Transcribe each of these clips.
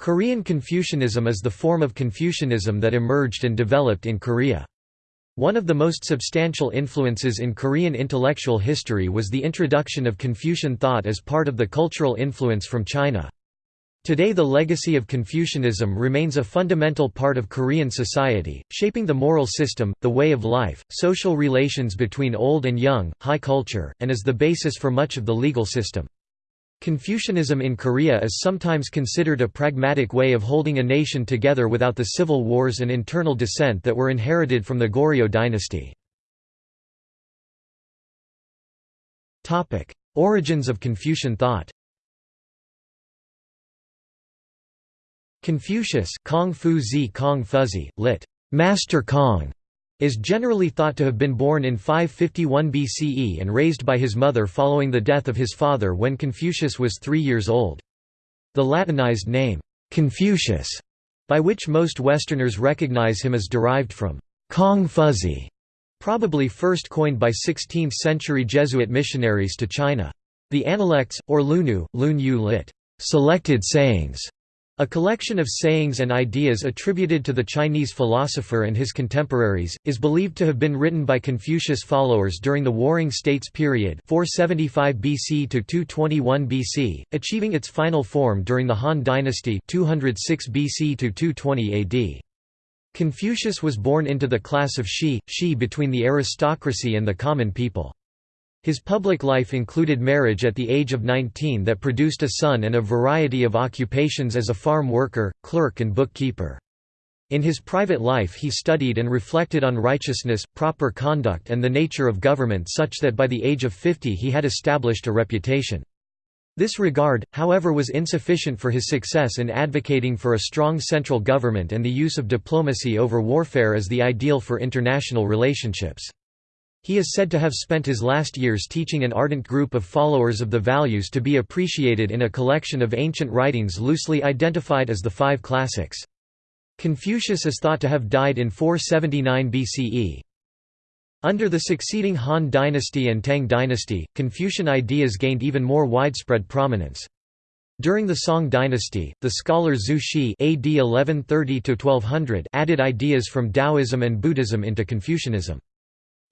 Korean Confucianism is the form of Confucianism that emerged and developed in Korea. One of the most substantial influences in Korean intellectual history was the introduction of Confucian thought as part of the cultural influence from China. Today the legacy of Confucianism remains a fundamental part of Korean society, shaping the moral system, the way of life, social relations between old and young, high culture, and is the basis for much of the legal system. Confucianism in Korea is sometimes considered a pragmatic way of holding a nation together without the civil wars and internal dissent that were inherited from the Goryeo dynasty. Origins of Confucian thought Confucius Kong Fu Zi Kong Fuzi, lit. Master Kong, is generally thought to have been born in 551 BCE and raised by his mother following the death of his father when Confucius was three years old. The Latinized name, Confucius, by which most Westerners recognize him as derived from Kong Fuzi, probably first coined by 16th-century Jesuit missionaries to China. The Analects, or Lunu, Lun Yu lit. Selected sayings, a collection of sayings and ideas attributed to the Chinese philosopher and his contemporaries, is believed to have been written by Confucius followers during the Warring States period 475 BC to 221 BC, achieving its final form during the Han Dynasty 206 BC to 220 AD. Confucius was born into the class of Shi, Shi between the aristocracy and the common people. His public life included marriage at the age of 19 that produced a son and a variety of occupations as a farm worker, clerk and bookkeeper. In his private life he studied and reflected on righteousness, proper conduct and the nature of government such that by the age of 50 he had established a reputation. This regard, however was insufficient for his success in advocating for a strong central government and the use of diplomacy over warfare as the ideal for international relationships. He is said to have spent his last years teaching an ardent group of followers of the values to be appreciated in a collection of ancient writings loosely identified as the Five Classics. Confucius is thought to have died in 479 BCE. Under the succeeding Han dynasty and Tang dynasty, Confucian ideas gained even more widespread prominence. During the Song dynasty, the scholar Zhu Xi AD 1130 added ideas from Taoism and Buddhism into Confucianism.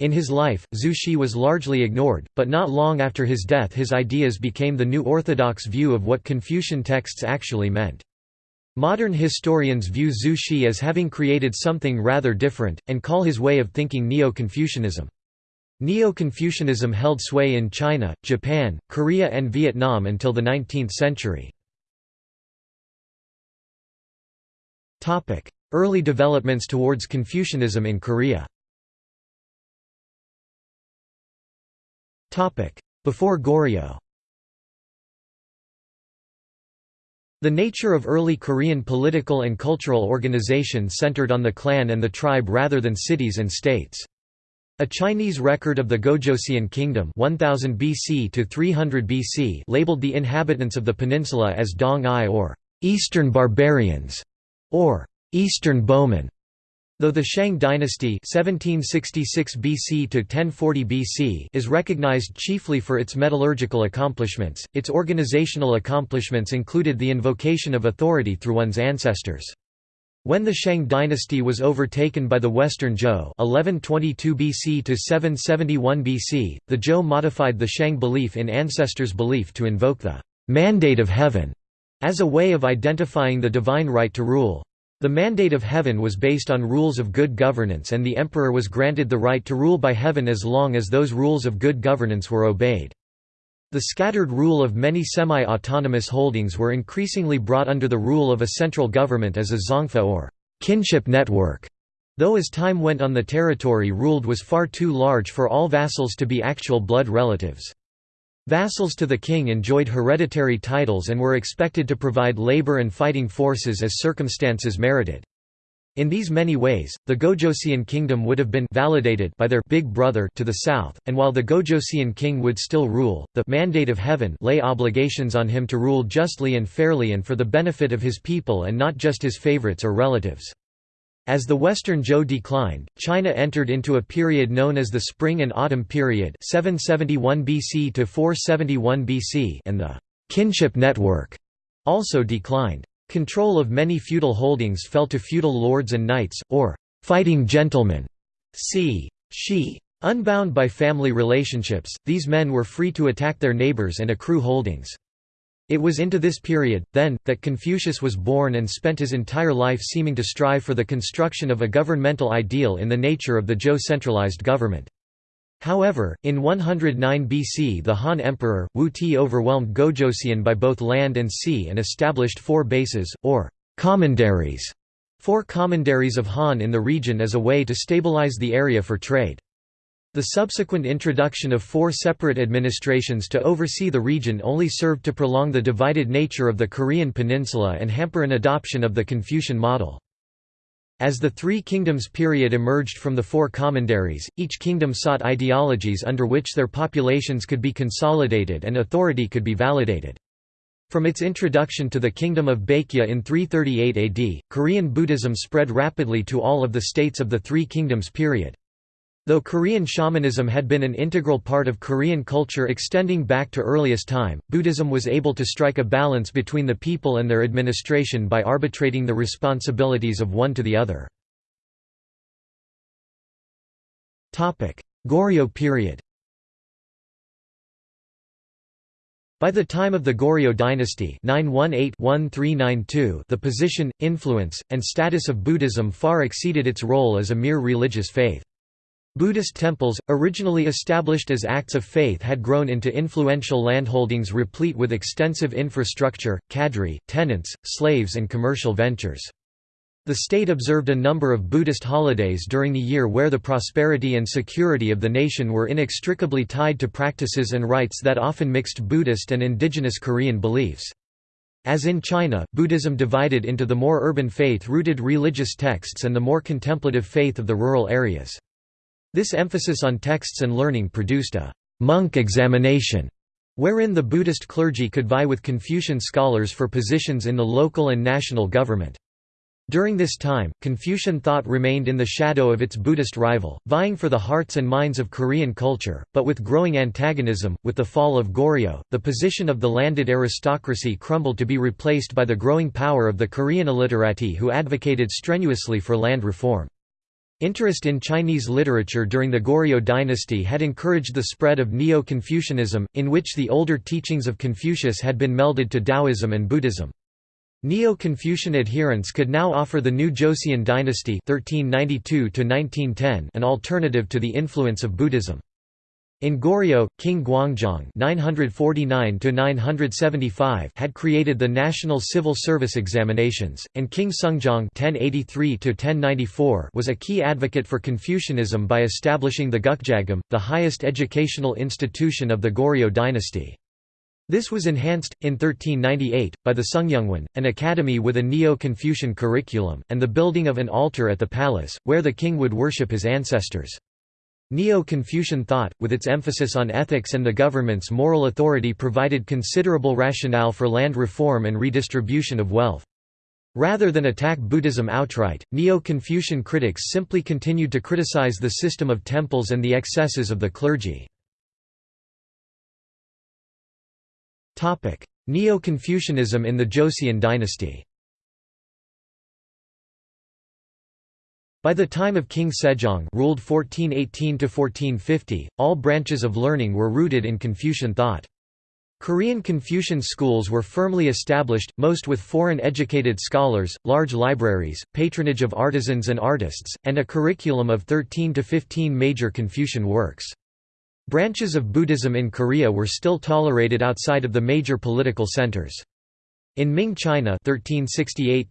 In his life, Zhu Xi was largely ignored, but not long after his death his ideas became the new orthodox view of what Confucian texts actually meant. Modern historians view Zhu Xi as having created something rather different, and call his way of thinking Neo-Confucianism. Neo-Confucianism held sway in China, Japan, Korea and Vietnam until the 19th century. Early developments towards Confucianism in Korea Before Goryeo The nature of early Korean political and cultural organization centered on the clan and the tribe rather than cities and states. A Chinese record of the Gojoseon Kingdom 1000 BC to 300 BC labeled the inhabitants of the peninsula as Dong-ai or Eastern Barbarians or Eastern Bowmen. Though the Shang dynasty 1766 BC to 1040 BC is recognized chiefly for its metallurgical accomplishments, its organizational accomplishments included the invocation of authority through one's ancestors. When the Shang dynasty was overtaken by the Western Zhou 1122 BC to 771 BC, the Zhou modified the Shang belief in ancestors' belief to invoke the «mandate of heaven» as a way of identifying the divine right to rule. The mandate of heaven was based on rules of good governance and the emperor was granted the right to rule by heaven as long as those rules of good governance were obeyed. The scattered rule of many semi-autonomous holdings were increasingly brought under the rule of a central government as a zongfa or kinship network, though as time went on the territory ruled was far too large for all vassals to be actual blood relatives. Vassals to the king enjoyed hereditary titles and were expected to provide labor and fighting forces as circumstances merited. In these many ways, the Gojoseon kingdom would have been validated by their big brother to the south, and while the Gojoseon king would still rule, the mandate of heaven lay obligations on him to rule justly and fairly and for the benefit of his people and not just his favorites or relatives. As the Western Zhou declined, China entered into a period known as the Spring and Autumn Period 771 BC to 471 BC and the «kinship network» also declined. Control of many feudal holdings fell to feudal lords and knights, or fighting gentlemen. c. Shi. Unbound by family relationships, these men were free to attack their neighbors and accrue holdings. It was into this period, then, that Confucius was born and spent his entire life seeming to strive for the construction of a governmental ideal in the nature of the Zhou centralized government. However, in 109 BC the Han Emperor, Wu Ti overwhelmed Gojoseon by both land and sea and established four bases, or commanderies, four commanderies of Han in the region as a way to stabilize the area for trade. The subsequent introduction of four separate administrations to oversee the region only served to prolong the divided nature of the Korean peninsula and hamper an adoption of the Confucian model. As the Three Kingdoms period emerged from the four commanderies, each kingdom sought ideologies under which their populations could be consolidated and authority could be validated. From its introduction to the Kingdom of Baekje in 338 AD, Korean Buddhism spread rapidly to all of the states of the Three Kingdoms period. Though Korean shamanism had been an integral part of Korean culture extending back to earliest time, Buddhism was able to strike a balance between the people and their administration by arbitrating the responsibilities of one to the other. Goryeo period By the time of the Goryeo dynasty 918-1392, the position, influence, and status of Buddhism far exceeded its role as a mere religious faith. Buddhist temples, originally established as acts of faith had grown into influential landholdings replete with extensive infrastructure, cadre, tenants, slaves and commercial ventures. The state observed a number of Buddhist holidays during the year where the prosperity and security of the nation were inextricably tied to practices and rites that often mixed Buddhist and indigenous Korean beliefs. As in China, Buddhism divided into the more urban faith-rooted religious texts and the more contemplative faith of the rural areas. This emphasis on texts and learning produced a «monk examination» wherein the Buddhist clergy could vie with Confucian scholars for positions in the local and national government. During this time, Confucian thought remained in the shadow of its Buddhist rival, vying for the hearts and minds of Korean culture, but with growing antagonism, with the fall of Goryeo, the position of the landed aristocracy crumbled to be replaced by the growing power of the Korean illiterati who advocated strenuously for land reform. Interest in Chinese literature during the Goryeo dynasty had encouraged the spread of Neo-Confucianism, in which the older teachings of Confucius had been melded to Taoism and Buddhism. Neo-Confucian adherents could now offer the new Joseon dynasty 1392 an alternative to the influence of Buddhism. In Goryeo, King Gwangjong (949–975) had created the National Civil Service Examinations, and King Sungjong (1083–1094) was a key advocate for Confucianism by establishing the Gukjagam, the highest educational institution of the Goryeo dynasty. This was enhanced, in 1398, by the Sungkyunkwan, an academy with a Neo-Confucian curriculum, and the building of an altar at the palace, where the king would worship his ancestors. Neo-Confucian thought, with its emphasis on ethics and the government's moral authority provided considerable rationale for land reform and redistribution of wealth. Rather than attack Buddhism outright, Neo-Confucian critics simply continued to criticize the system of temples and the excesses of the clergy. Neo-Confucianism in the Joseon dynasty By the time of King Sejong ruled 1418–1450, all branches of learning were rooted in Confucian thought. Korean Confucian schools were firmly established, most with foreign-educated scholars, large libraries, patronage of artisans and artists, and a curriculum of 13 to 15 major Confucian works. Branches of Buddhism in Korea were still tolerated outside of the major political centers. In Ming China 1368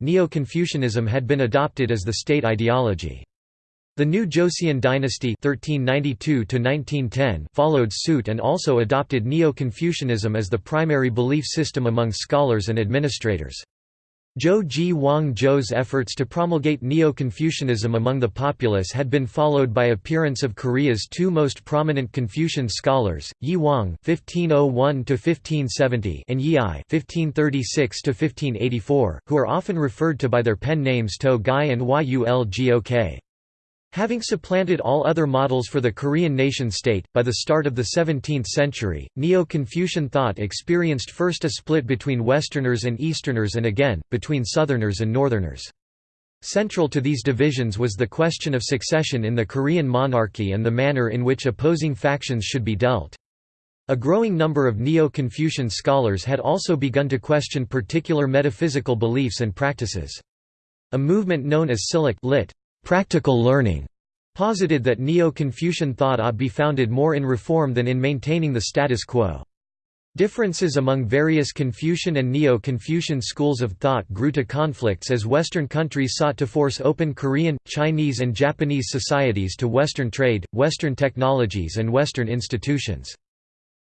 Neo-Confucianism had been adopted as the state ideology. The new Joseon dynasty 1392 followed suit and also adopted Neo-Confucianism as the primary belief system among scholars and administrators. Zhou Ji Wang Zhou's efforts to promulgate Neo-Confucianism among the populace had been followed by appearance of Korea's two most prominent Confucian scholars, Yi Hwang (1501–1570) and Yi I (1536–1584), who are often referred to by their pen names Toegye and Yulgok. Having supplanted all other models for the Korean nation-state, by the start of the 17th century, Neo-Confucian thought experienced first a split between Westerners and Easterners and again, between Southerners and Northerners. Central to these divisions was the question of succession in the Korean monarchy and the manner in which opposing factions should be dealt. A growing number of Neo-Confucian scholars had also begun to question particular metaphysical beliefs and practices. A movement known as Silhak lit, practical learning, posited that Neo-Confucian thought ought be founded more in reform than in maintaining the status quo. Differences among various Confucian and Neo-Confucian schools of thought grew to conflicts as Western countries sought to force open Korean, Chinese and Japanese societies to Western trade, Western technologies and Western institutions.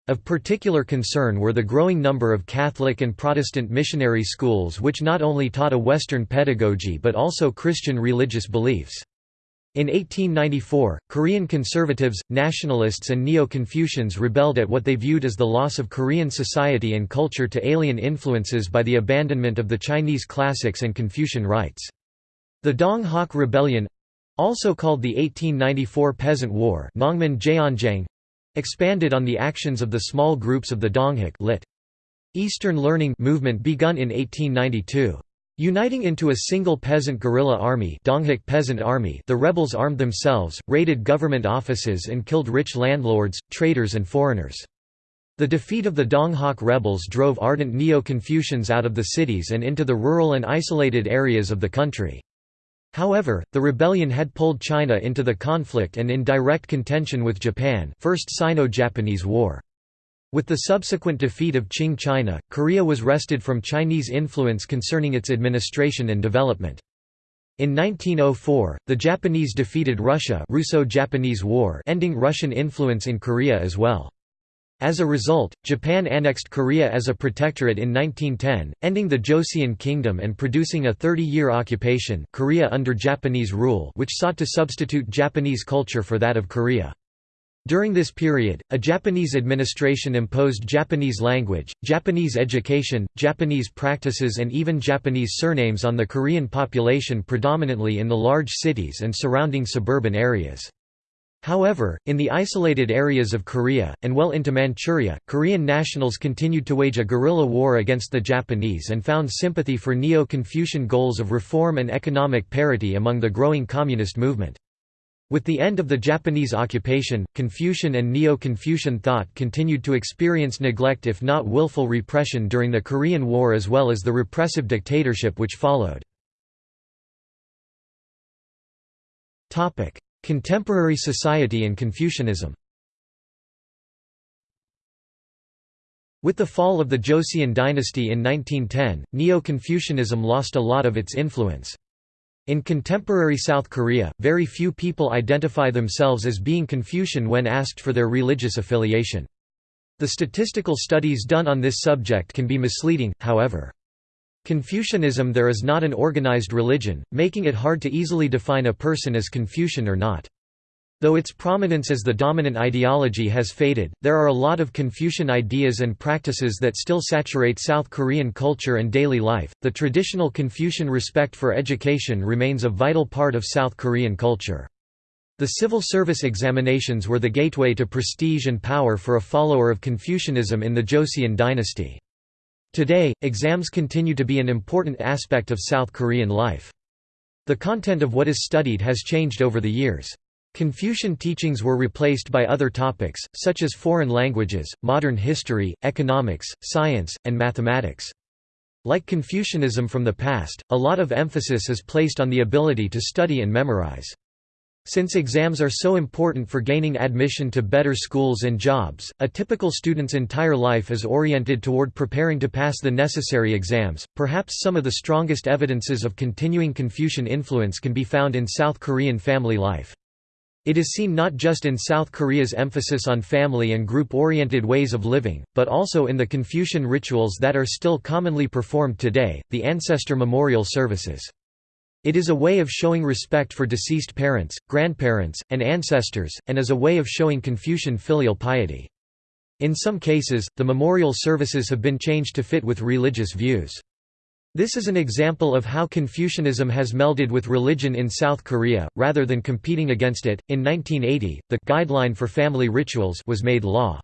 Of particular concern were the growing number of Catholic and Protestant missionary schools which not only taught a Western pedagogy but also Christian religious beliefs. In 1894, Korean conservatives, nationalists and Neo-Confucians rebelled at what they viewed as the loss of Korean society and culture to alien influences by the abandonment of the Chinese classics and Confucian rites. The Dong Hak Rebellion—also called the 1894 Peasant War expanded on the actions of the small groups of the Donghak lit. Eastern Learning movement begun in 1892. Uniting into a single peasant guerrilla army, Donghak Peasant Army the rebels armed themselves, raided government offices and killed rich landlords, traders and foreigners. The defeat of the Donghak rebels drove ardent Neo-Confucians out of the cities and into the rural and isolated areas of the country. However, the rebellion had pulled China into the conflict and in direct contention with Japan First Sino-Japanese War. With the subsequent defeat of Qing China, Korea was wrested from Chinese influence concerning its administration and development. In 1904, the Japanese defeated Russia Russo-Japanese War ending Russian influence in Korea as well. As a result, Japan annexed Korea as a protectorate in 1910, ending the Joseon Kingdom and producing a 30-year occupation Korea under Japanese rule which sought to substitute Japanese culture for that of Korea. During this period, a Japanese administration imposed Japanese language, Japanese education, Japanese practices and even Japanese surnames on the Korean population predominantly in the large cities and surrounding suburban areas. However, in the isolated areas of Korea, and well into Manchuria, Korean nationals continued to wage a guerrilla war against the Japanese and found sympathy for Neo-Confucian goals of reform and economic parity among the growing communist movement. With the end of the Japanese occupation, Confucian and Neo-Confucian thought continued to experience neglect if not willful repression during the Korean War as well as the repressive dictatorship which followed. Contemporary society and Confucianism With the fall of the Joseon dynasty in 1910, Neo-Confucianism lost a lot of its influence. In contemporary South Korea, very few people identify themselves as being Confucian when asked for their religious affiliation. The statistical studies done on this subject can be misleading, however. Confucianism there is not an organized religion, making it hard to easily define a person as Confucian or not. Though its prominence as the dominant ideology has faded, there are a lot of Confucian ideas and practices that still saturate South Korean culture and daily life. The traditional Confucian respect for education remains a vital part of South Korean culture. The civil service examinations were the gateway to prestige and power for a follower of Confucianism in the Joseon dynasty. Today, exams continue to be an important aspect of South Korean life. The content of what is studied has changed over the years. Confucian teachings were replaced by other topics, such as foreign languages, modern history, economics, science, and mathematics. Like Confucianism from the past, a lot of emphasis is placed on the ability to study and memorize. Since exams are so important for gaining admission to better schools and jobs, a typical student's entire life is oriented toward preparing to pass the necessary exams. Perhaps some of the strongest evidences of continuing Confucian influence can be found in South Korean family life. It is seen not just in South Korea's emphasis on family and group-oriented ways of living, but also in the Confucian rituals that are still commonly performed today, the ancestor memorial services. It is a way of showing respect for deceased parents, grandparents, and ancestors, and as a way of showing Confucian filial piety. In some cases, the memorial services have been changed to fit with religious views. This is an example of how Confucianism has melded with religion in South Korea, rather than competing against it. In 1980, the Guideline for Family Rituals was made law.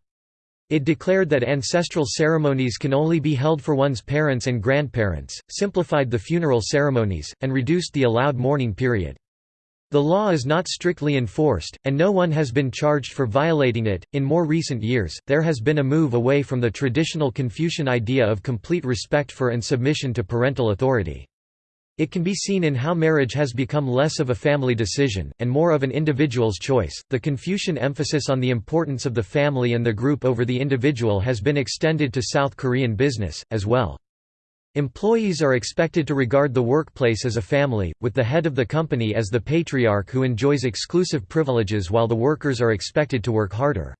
It declared that ancestral ceremonies can only be held for one's parents and grandparents, simplified the funeral ceremonies, and reduced the allowed mourning period. The law is not strictly enforced, and no one has been charged for violating it. In more recent years, there has been a move away from the traditional Confucian idea of complete respect for and submission to parental authority. It can be seen in how marriage has become less of a family decision, and more of an individual's choice. The Confucian emphasis on the importance of the family and the group over the individual has been extended to South Korean business, as well. Employees are expected to regard the workplace as a family, with the head of the company as the patriarch who enjoys exclusive privileges while the workers are expected to work harder.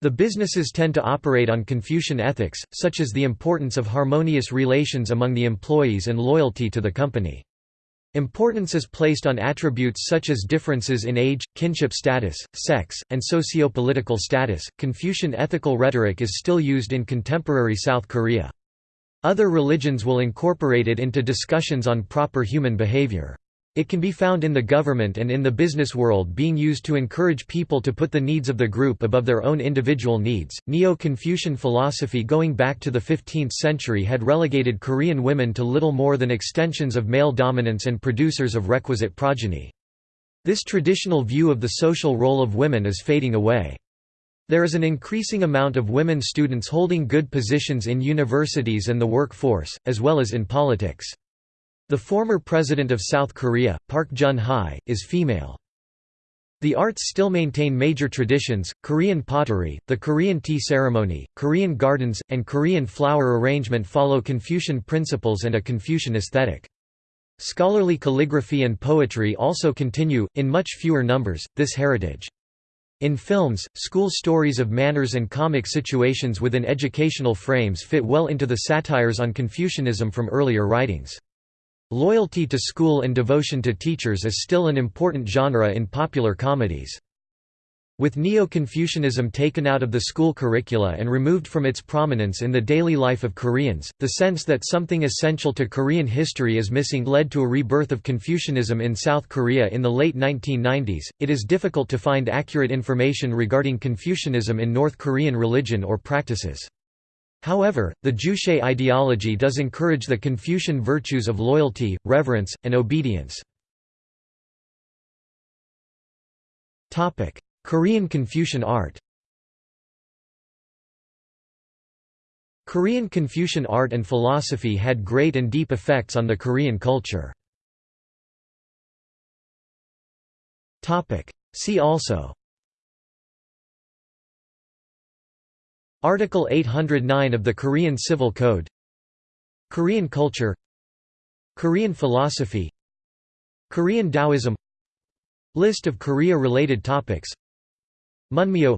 The businesses tend to operate on Confucian ethics, such as the importance of harmonious relations among the employees and loyalty to the company. Importance is placed on attributes such as differences in age, kinship status, sex, and socio-political status. Confucian ethical rhetoric is still used in contemporary South Korea. Other religions will incorporate it into discussions on proper human behavior. It can be found in the government and in the business world being used to encourage people to put the needs of the group above their own individual needs. Neo Confucian philosophy going back to the 15th century had relegated Korean women to little more than extensions of male dominance and producers of requisite progeny. This traditional view of the social role of women is fading away. There is an increasing amount of women students holding good positions in universities and the workforce, as well as in politics. The former president of South Korea, Park Geun-hye, is female. The arts still maintain major traditions, Korean pottery, the Korean tea ceremony, Korean gardens, and Korean flower arrangement follow Confucian principles and a Confucian aesthetic. Scholarly calligraphy and poetry also continue, in much fewer numbers, this heritage. In films, school stories of manners and comic situations within educational frames fit well into the satires on Confucianism from earlier writings. Loyalty to school and devotion to teachers is still an important genre in popular comedies. With Neo-Confucianism taken out of the school curricula and removed from its prominence in the daily life of Koreans, the sense that something essential to Korean history is missing led to a rebirth of Confucianism in South Korea in the late 1990s. It is difficult to find accurate information regarding Confucianism in North Korean religion or practices. However, the Juche ideology does encourage the Confucian virtues of loyalty, reverence, and obedience. Korean Confucian art Korean Confucian art and philosophy had great and deep effects on the Korean culture. See also Article 809 of the Korean Civil Code. Korean culture. Korean philosophy. Korean Taoism. List of Korea-related topics. Munmyo.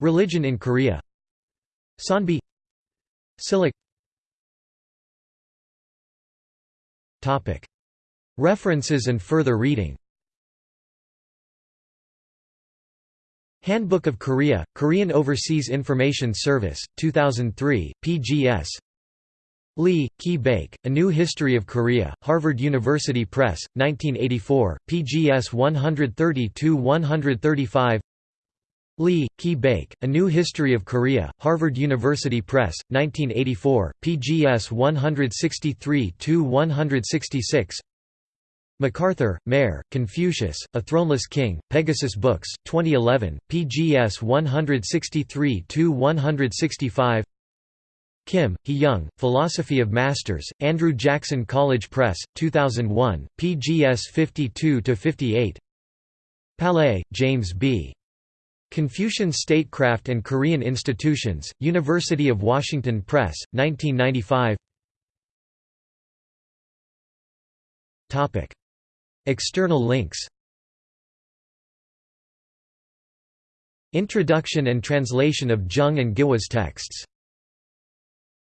Religion in Korea. Seonbi Silhak References and further reading Handbook of Korea, Korean Overseas Information Service, 2003, PGS Lee, Ki Baek, A New History of Korea, Harvard University Press, 1984, PGS 132–135 Lee, Ki Baek, A New History of Korea, Harvard University Press, 1984, PGS 163–166 McArthur, Meher, Confucius, A Throneless King, Pegasus Books, 2011, PGS 163–165 Kim, Hee Young, Philosophy of Masters, Andrew Jackson College Press, 2001, PGS 52–58 Palais, James B. Confucian Statecraft and Korean Institutions, University of Washington Press, 1995 External links. Introduction and translation of Jung and Giwa's texts